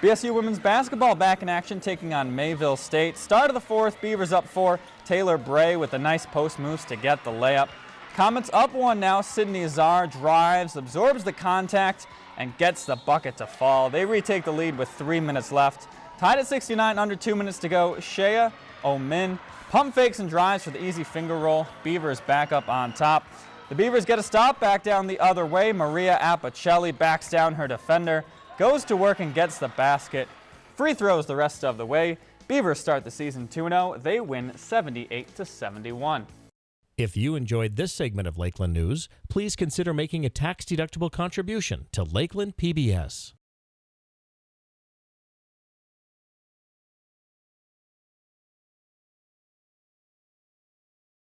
BSU women's basketball back in action taking on Mayville State. Start of the fourth, Beavers up four. Taylor Bray with a nice post moves to get the layup. Comets up one now. Sydney Azar drives, absorbs the contact, and gets the bucket to fall. They retake the lead with three minutes left. Tied at 69, under two minutes to go. Shea Omin pump fakes and drives for the easy finger roll. Beavers back up on top. The Beavers get a stop back down the other way. Maria Apicelli backs down her defender goes to work and gets the basket. Free throws the rest of the way. Beavers start the season 2-0. They win 78 to 71. If you enjoyed this segment of Lakeland News, please consider making a tax-deductible contribution to Lakeland PBS.